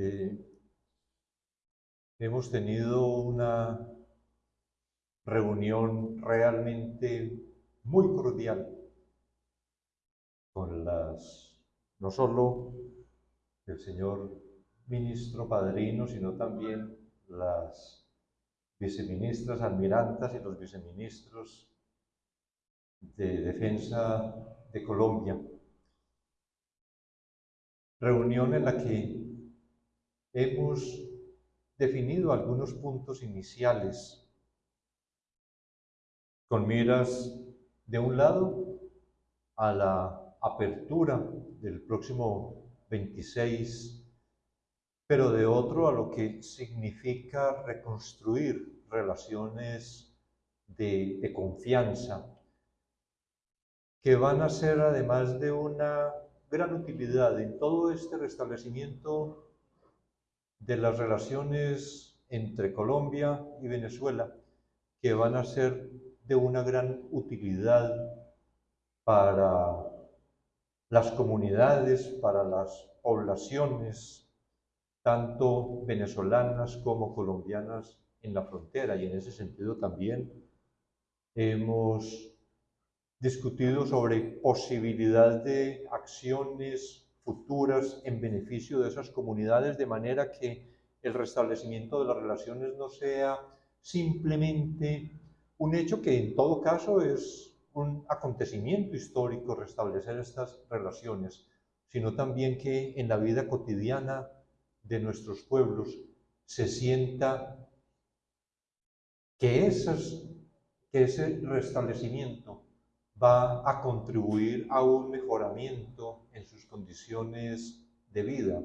Eh, hemos tenido una reunión realmente muy cordial con las, no solo el señor ministro padrino, sino también las viceministras, almirantas y los viceministros de Defensa de Colombia. Reunión en la que hemos definido algunos puntos iniciales con miras, de un lado, a la apertura del próximo 26, pero de otro a lo que significa reconstruir relaciones de, confianza, que van a ser además de una gran utilidad en todo este restablecimiento de las relaciones entre Colombia y Venezuela, que van a ser de una gran utilidad para las comunidades, para las poblaciones, tanto venezolanas como colombianas en la frontera. Y en ese sentido también hemos discutido sobre posibilidad de acciones futuras en beneficio de esas comunidades, de manera que el restablecimiento de las relaciones no sea simplemente un hecho que en todo caso es un acontecimiento histórico restablecer estas relaciones, sino también que en la vida cotidiana de nuestros pueblos se sienta que, ese restablecimiento va a contribuir a un mejoramiento en sus condiciones de vida.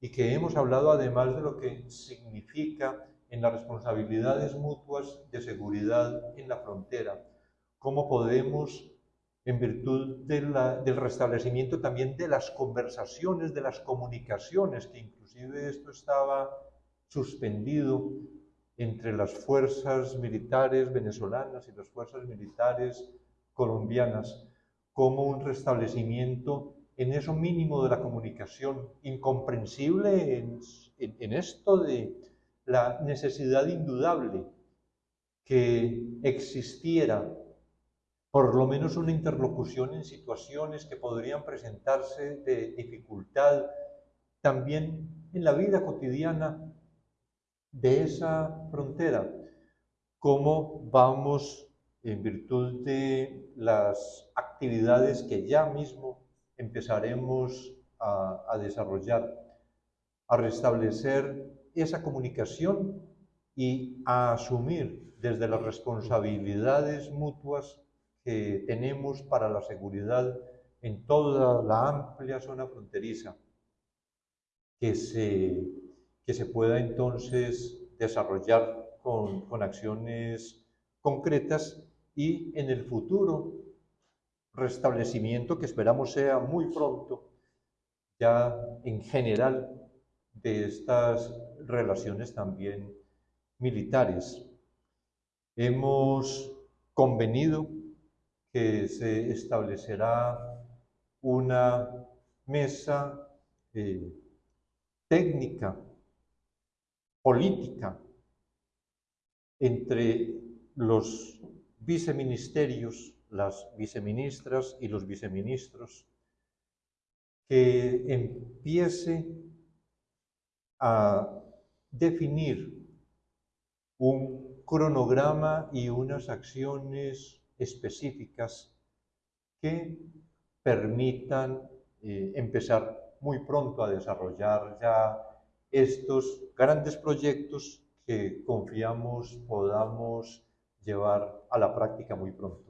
Y que hemos hablado además de lo que significa en las responsabilidades mutuas de seguridad en la frontera, cómo podemos, en virtud del restablecimiento también de las conversaciones, de las comunicaciones, que inclusive esto estaba suspendido entre las fuerzas militares venezolanas y las fuerzas militares colombianas como un restablecimiento en eso mínimo de la comunicación, incomprensible en, esto de la necesidad indudable que existiera por lo menos una interlocución en situaciones que podrían presentarse de dificultad también en la vida cotidiana de esa frontera. ¿Cómo vamos en virtud de las actividades que ya mismo empezaremos a, desarrollar, a restablecer esa comunicación y a asumir desde las responsabilidades mutuas que tenemos para la seguridad en toda la amplia zona fronteriza, que se, que se pueda entonces desarrollar con, con acciones concretas y en el futuro restablecimiento que esperamos sea muy pronto, ya en general, de estas relaciones también militares. Hemos convenido que se establecerá una mesa eh, técnica, política, entre los viceministerios, las viceministras y los viceministros, que empiece a definir un cronograma y unas acciones específicas que permitan eh, empezar muy pronto a desarrollar ya estos grandes proyectos que confiamos podamos llevar a la práctica muy pronto.